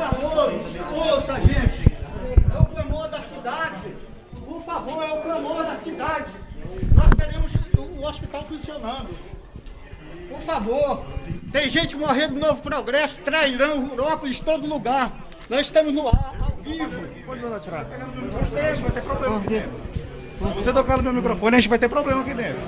favor, ouça, gente. É o clamor da cidade. Por favor, é o clamor da cidade. Nós queremos o hospital funcionando. Por favor. Tem gente morrendo no Novo Progresso, Trairão, Rurópolis, todo lugar. Nós estamos no ar, ao vivo. Pode tirar. Vai ter problema. Se você tocar no meu microfone, a gente vai ter problema aqui dentro.